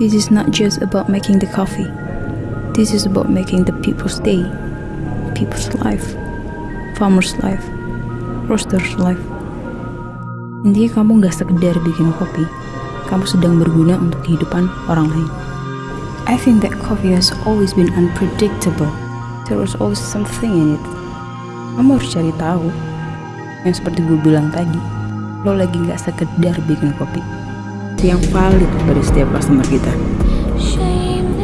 This is not just about making the coffee. This is about making the people's day, people's life, farmers' life, roasters' life. Intinya kamu gak sekedar bikin kopi, kamu sedang berguna untuk kehidupan orang lain. I think that coffee has always been unpredictable. There was always something in it. Kamu harus cari tahu. Yang seperti gue bilang tadi, lo lagi gak sekedar bikin kopi. Yang valid dari setiap customer kita.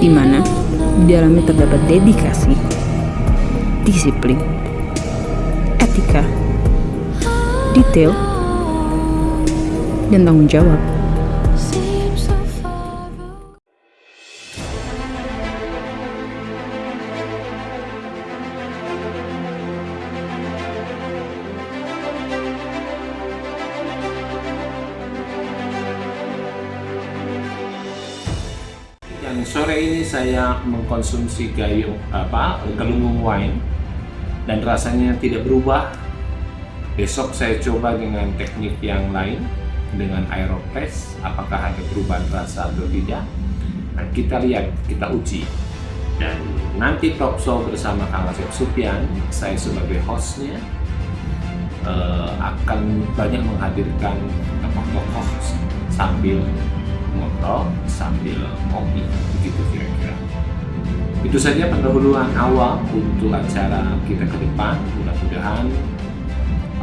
Di mana di dalamnya terdapat dedikasi, disiplin, etika, detail, dan tanggung jawab. Dan sore ini saya mengkonsumsi gayung apa gelunggung wine dan rasanya tidak berubah. Besok saya coba dengan teknik yang lain dengan aeropress apakah ada perubahan rasa atau tidak. Nah, kita lihat, kita uji. Dan nanti talk show bersama Kang Asep Supian, saya sebagai hostnya eh, akan banyak menghadirkan tokoh-tokoh sambil ngobrol sambil ngopi. Begitu kira-kira. Itu saja pendahuluan awal untuk acara kita ke depan. Mudah-mudahan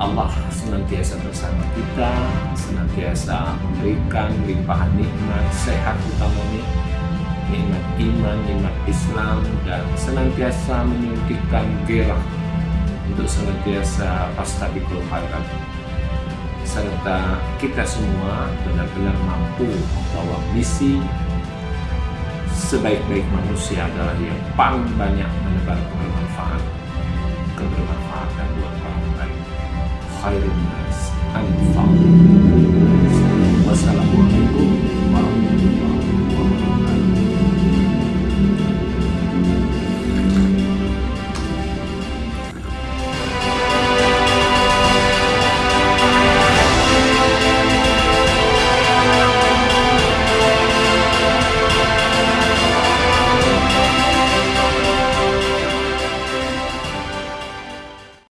Allah senantiasa bersama kita senantiasa memberikan limpahan nikmat sehat utamanya nikmat iman, nikmat Islam dan senantiasa menyuntikkan gerah untuk senantiasa pastabikul khairat serta kita semua benar-benar mampu membawa misi sebaik-baik manusia adalah yang paling banyak menebar kebermanfaat. Kebermanfaatan buat orang lain. Khairun